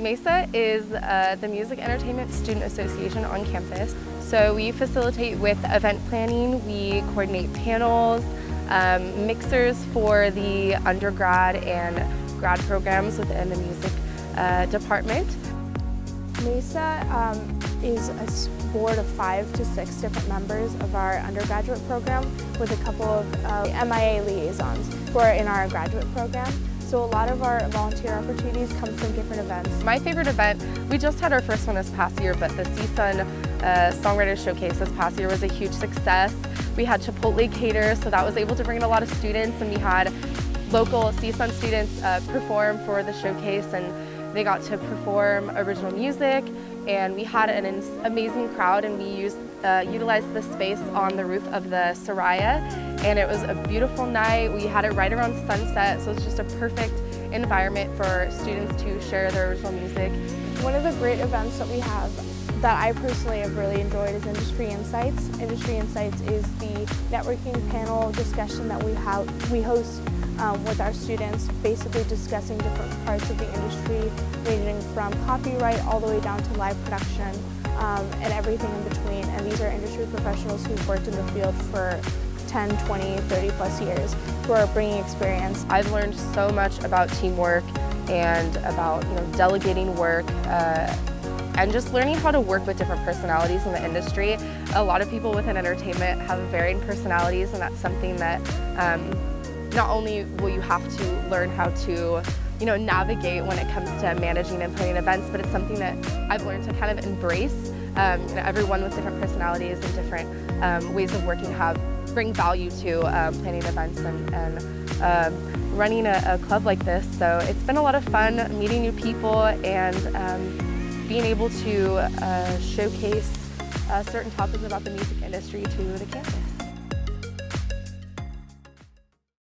MESA is uh, the Music Entertainment Student Association on campus. So we facilitate with event planning, we coordinate panels, um, mixers for the undergrad and grad programs within the music uh, department. MESA um, is a board of five to six different members of our undergraduate program with a couple of uh, MIA liaisons who are in our graduate program. So a lot of our volunteer opportunities come from different events. My favorite event, we just had our first one this past year, but the CSUN uh, Songwriters Showcase this past year was a huge success. We had Chipotle cater, so that was able to bring in a lot of students, and we had local CSUN students uh, perform for the showcase, and they got to perform original music, and we had an amazing crowd, and we used uh, utilized the space on the roof of the Soraya, and it was a beautiful night. We had it right around sunset, so it's just a perfect environment for students to share their original music. One of the great events that we have that I personally have really enjoyed is Industry Insights. Industry Insights is the networking panel discussion that we, have, we host um, with our students, basically discussing different parts of the industry, ranging from copyright all the way down to live production um, and everything in between. And these are industry professionals who've worked in the field for 10, 20, 30 plus years who are bringing experience. I've learned so much about teamwork and about you know delegating work uh, and just learning how to work with different personalities in the industry. A lot of people within entertainment have varying personalities and that's something that um, not only will you have to learn how to you know, navigate when it comes to managing and planning events, but it's something that I've learned to kind of embrace. Um, you know, everyone with different personalities and different um, ways of working have bring value to um, planning events and, and uh, running a, a, club like this. So it's been a lot of fun meeting new people and um, being able to uh, showcase uh, certain topics about the music industry to the campus.